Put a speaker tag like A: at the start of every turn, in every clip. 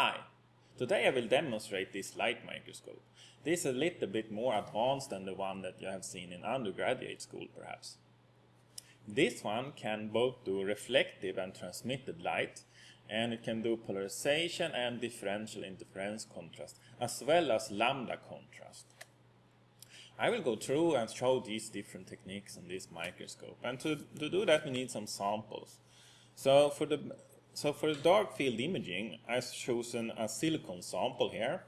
A: Hi! Today I will demonstrate this light microscope. This is a little bit more advanced than the one that you have seen in undergraduate school perhaps. This one can both do reflective and transmitted light and it can do polarization and differential interference contrast as well as lambda contrast. I will go through and show these different techniques on this microscope and to, to do that we need some samples. So for the so for the dark field imaging, I've chosen a silicon sample here.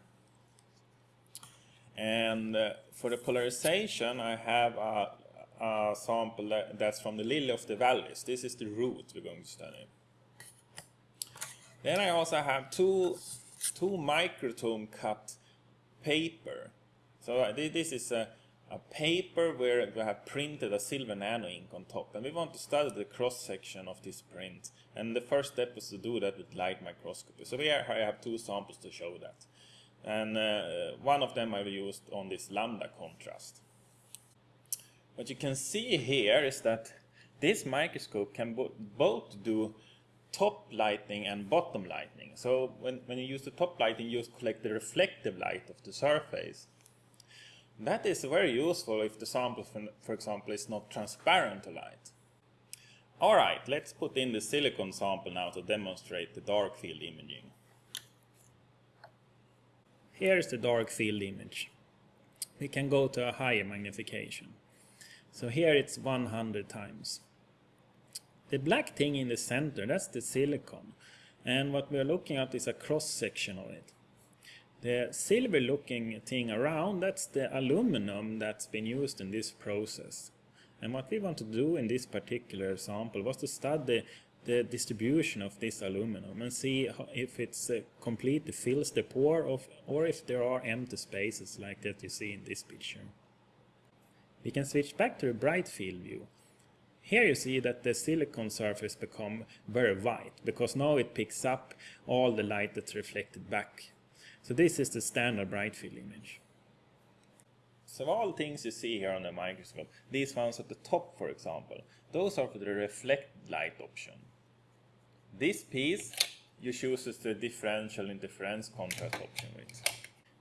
A: And uh, for the polarization, I have a, a sample that, that's from the lily of the valleys. This is the root we're going to study. Then I also have two, two microtome cut paper. So uh, this is a a paper where we have printed a silver nano ink on top and we want to study the cross section of this print. And the first step is to do that with light microscopy. So here I have two samples to show that. And uh, one of them I've used on this lambda contrast. What you can see here is that this microscope can bo both do top lighting and bottom lighting so when, when you use the top lighting you collect the reflective light of the surface that is very useful if the sample, for example, is not transparent to light. Alright, let's put in the silicon sample now to demonstrate the dark field imaging. Here is the dark field image. We can go to a higher magnification. So here it's 100 times. The black thing in the center, that's the silicon. And what we're looking at is a cross section of it. The silver looking thing around, that's the aluminum that's been used in this process. And what we want to do in this particular sample was to study the distribution of this aluminum and see if it's uh, completely fills the pore of, or if there are empty spaces like that you see in this picture. We can switch back to the bright field view. Here you see that the silicon surface become very white because now it picks up all the light that's reflected back so this is the standard bright field image. So all things you see here on the microscope, these ones at the top for example, those are for the reflect light option. This piece you choose the differential interference contrast option with.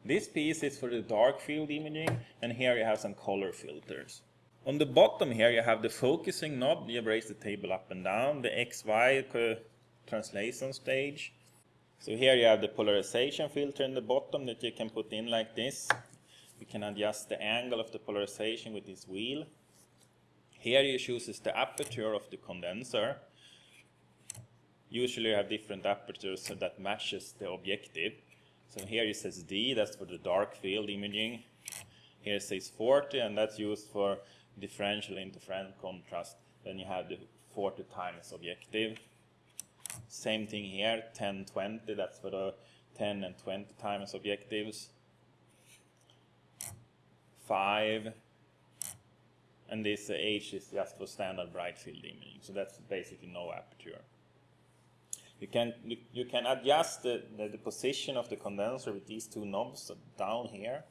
A: This piece is for the dark field imaging and here you have some color filters. On the bottom here you have the focusing knob, you raise the table up and down, the XY uh, translation stage, so here you have the polarization filter in the bottom that you can put in like this. You can adjust the angle of the polarization with this wheel. Here you choose the aperture of the condenser. Usually you have different apertures so that matches the objective. So here it says D, that's for the dark field imaging. Here it says 40 and that's used for differential interference contrast. Then you have the 40 times objective. Same thing here, 10, 20, that's for the 10 and 20 times objectives. 5, and this H is just for standard bright field imaging, so that's basically no aperture. You can you, you can adjust the, the, the, position of the condenser with these two knobs down here.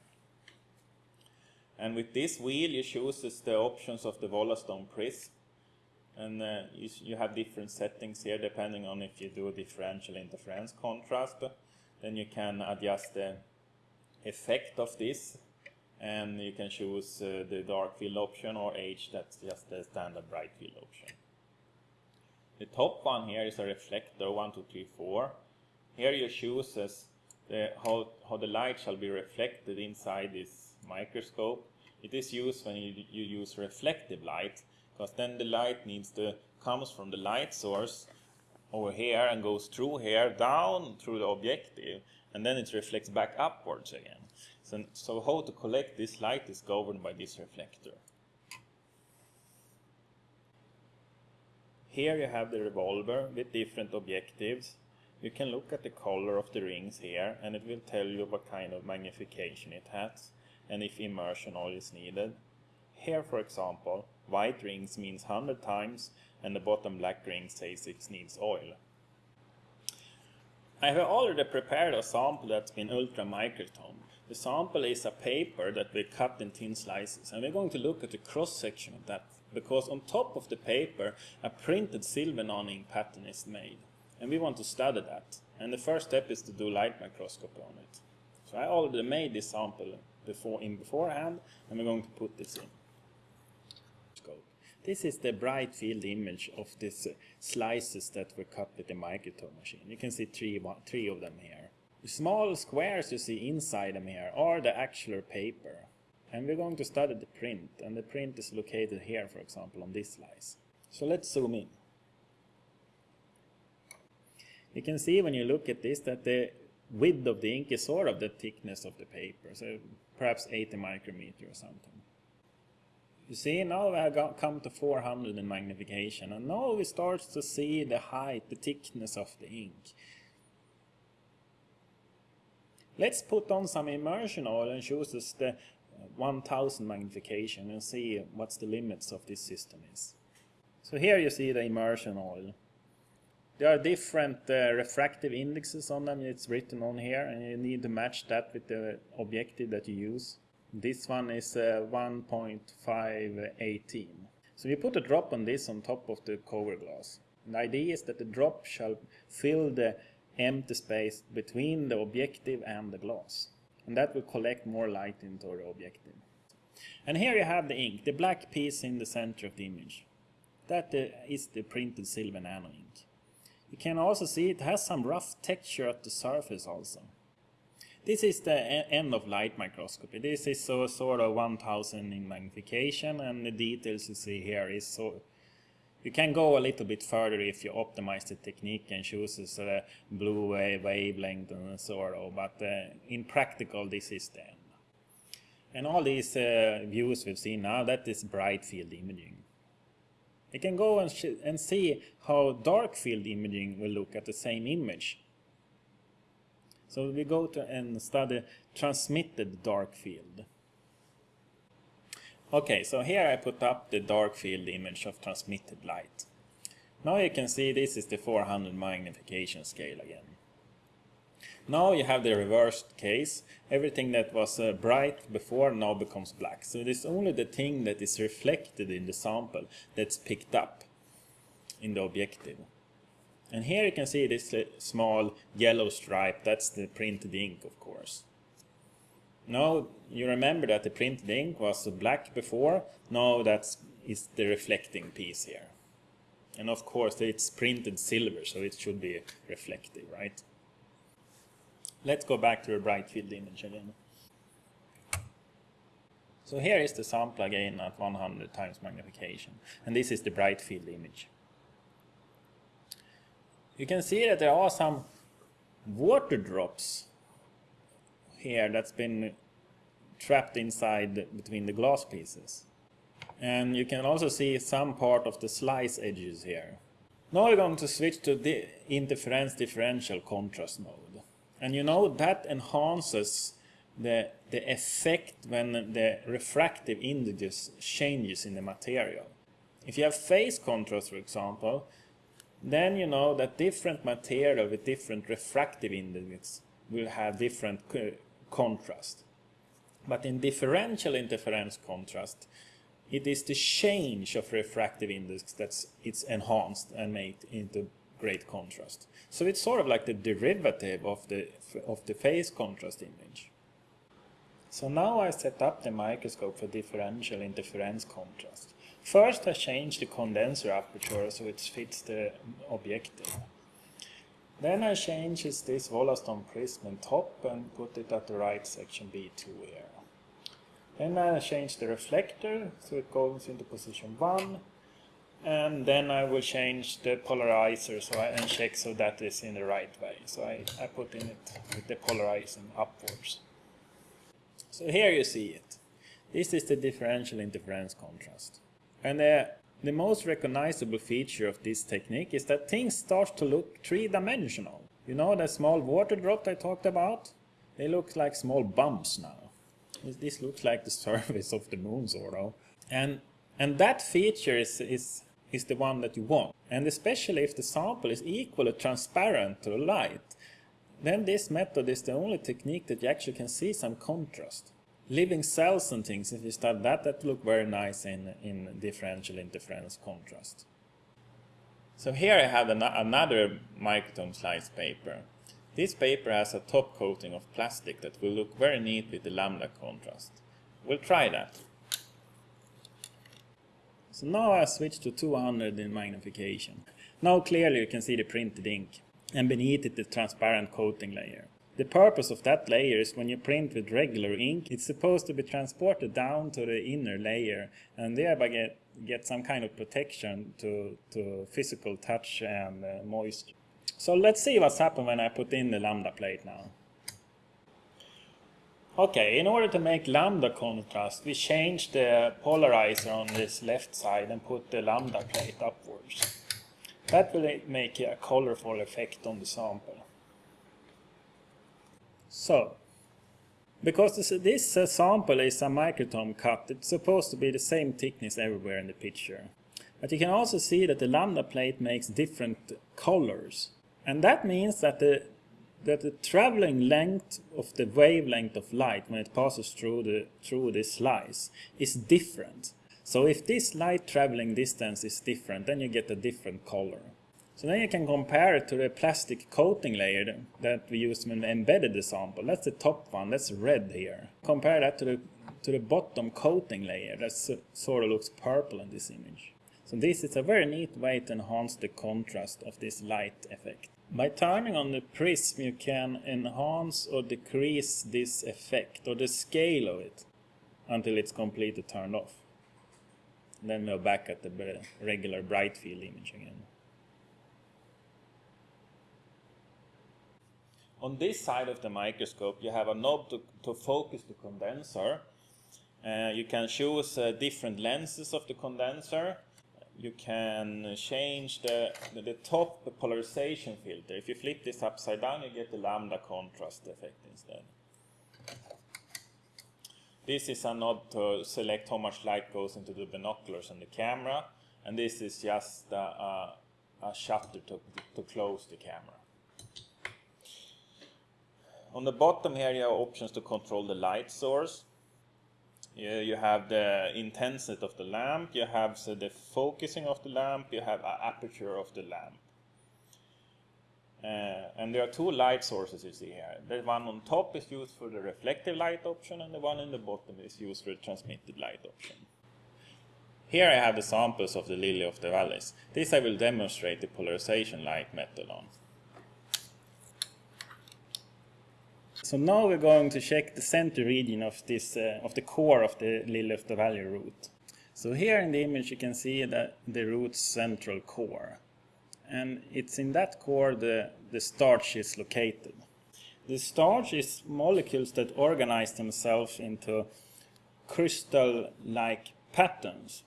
A: And with this wheel you choose the options of the Wollaston prism and uh, you, you, have different settings here depending on if you do differential interference contrast then you can adjust the effect of this. And you can choose uh, the dark field option or H that's just the standard bright field option. The top one here is a reflector 1 2 3 4 here you choose the, how, how the light shall be reflected inside this microscope. It is used when you, you use reflective light because then the light needs to comes from the light source over here and goes through here down through the objective and then it reflects back upwards again. So, so how to collect this light is governed by this reflector. Here you have the revolver with different objectives. You can look at the color of the rings here and it will tell you what kind of magnification it has and if immersion oil is needed. Here for example White rings means 100 times and the bottom black ring says it needs oil. I have already prepared a sample that's been ultra microtome. The sample is a paper that we cut in thin slices and we're going to look at the cross section of that because on top of the paper a printed silver nano-ink pattern is made and we want to study that And the first step is to do light microscopy on it. So I already made this sample before in beforehand, and we're going to put this in. This is the bright field image of these slices that were cut with the microtome machine. You can see three, one, three of them here. The small squares you see inside them here are the actual paper. And we're going to study the print, and the print is located here, for example, on this slice. So let's zoom in. You can see when you look at this that the width of the ink is sort of the thickness of the paper, so perhaps 80 micrometer or something. You see, now we have come to 400 in magnification, and now we start to see the height, the thickness of the ink. Let's put on some immersion oil and choose the 1000 magnification and see what's the limits of this system is. So here you see the immersion oil. There are different uh, refractive indexes on them, it's written on here, and you need to match that with the objective that you use. This one is uh, 1.518. So we put a drop on this on top of the cover glass. The idea is that the drop shall fill the empty space between the objective and the glass. And that will collect more light into the objective. And here you have the ink, the black piece in the center of the image. That uh, is the printed silver nano ink. You can also see it has some rough texture at the surface also. This is the end of light microscopy. This is so sort of 1000 in magnification and the details you see here is so you can go a little bit further if you optimize the technique and choose a blue wavelength and sort of, but uh, in practical this is the end. And all these uh, views we've seen now, that is bright field imaging. You can go and, and see how dark field imaging will look at the same image. So we go to and study transmitted dark field. Okay, so here I put up the dark field image of transmitted light. Now you can see this is the 400 magnification scale again. Now you have the reversed case. Everything that was uh, bright before now becomes black. So it is only the thing that is reflected in the sample that's picked up in the objective. And here you can see this small yellow stripe, that's the printed ink of course. Now you remember that the printed ink was black before, now that is is the reflecting piece here. And of course it's printed silver, so it should be reflective, right? Let's go back to the bright field image again. So here is the sample again at 100 times magnification, and this is the bright field image. You can see that there are some water drops here that's been trapped inside between the glass pieces. And you can also see some part of the slice edges here. Now we're going to switch to the interference differential contrast mode. And you know that enhances the, the effect when the refractive index changes in the material. If you have phase contrast, for example, then you know that different material with different refractive index will have different contrast. But in differential interference contrast, it is the change of refractive index that's it's enhanced and made into great contrast. So it's sort of like the derivative of the of the phase contrast image. So now I set up the microscope for differential interference contrast. First I change the condenser aperture so it fits the objective. Then I change this Wollaston prism in top and put it at the right section B2 here. Then I change the reflector so it goes into position 1 and then I will change the polarizer so I, and check so that is in the right way. So I, I put in it with the polarizing upwards. So here you see it. This is the differential interference contrast. And uh, the most recognizable feature of this technique is that things start to look three-dimensional. You know the small water drop I talked about? They look like small bumps now. This looks like the surface of the moon sort of. And, and that feature is, is, is the one that you want. And especially if the sample is equally transparent to light, then this method is the only technique that you actually can see some contrast. Living cells and things, if you study that, that look very nice in, in differential interference contrast. So here I have an another microtome slice paper.
B: This paper has a top coating of plastic that will look very neat with the lambda contrast. We'll try that.
A: So now I switch to 200 in magnification. Now clearly you can see the printed ink and beneath it the transparent coating layer. The purpose of that layer is when you print with regular ink, it's supposed to be transported down to the inner layer and thereby get, get some kind of protection to, to physical touch and uh, moisture. So let's see what's happened when I put in the lambda plate now. Okay, in order to make lambda contrast, we change the polarizer on this left side and put the lambda plate upwards. That will make a colorful effect on the sample. So, because this, this uh, sample is a microtome cut, it's supposed to be the same thickness everywhere in the picture. But you can also see that the lambda plate makes different colors. And that means that the that the traveling length of the wavelength of light when it passes through the through this slice is different. So if this light traveling distance is different, then you get a different color. So then you can compare it to the plastic coating layer that we used when we embedded the sample. That's the top one, that's red here. Compare that to the to the bottom coating layer that sort of looks purple in this image. So this is a very neat way to enhance the contrast of this light effect. By turning on the prism you can enhance or decrease this effect or the scale of it until it's completely turned off. Then we're back at the regular bright field image again.
B: On this side of the microscope you have a knob to, to focus the condenser. Uh, you can choose uh, different lenses of the condenser you can change the, the, the, top polarization filter. If you flip this upside down, you get the lambda contrast effect instead. This is a knob to select how much light goes into the binoculars and the camera. And this is just a, a, a shutter to, to close the camera. On the bottom here you have options to control the light source. You, you have the intensity of the lamp, you have so the focusing of the lamp, you have aperture of the lamp. Uh, and there are two light sources you see here. The one on top is used for the reflective light option and the one in the bottom is used for the transmitted light option. Here I have the samples of the lily of the valleys. This I will demonstrate the polarization light method on.
A: So now we're going to check the center region of this uh, of the core of the the valley root. So here in the image you can see that the root's central core. And it's in that core the, the starch is located. The starch is molecules that organize themselves into crystal-like patterns.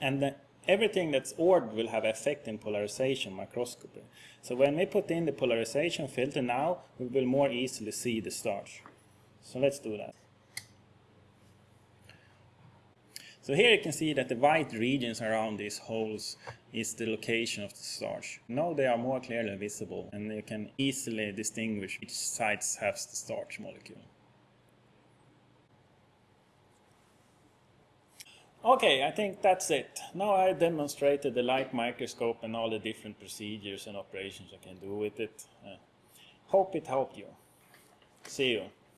A: And the, everything that's ordered will have effect in polarization microscopy. So when we put in the polarization filter now, we will more easily see the starch. So let's do that. So here you can see that the white regions around these holes is the location of the starch. Now they are more clearly visible and you can easily distinguish which sites has the starch molecule. Okay, I think that's it. Now I demonstrated the light microscope and all the different procedures and operations I can do with it. Uh, hope it helped you. See you.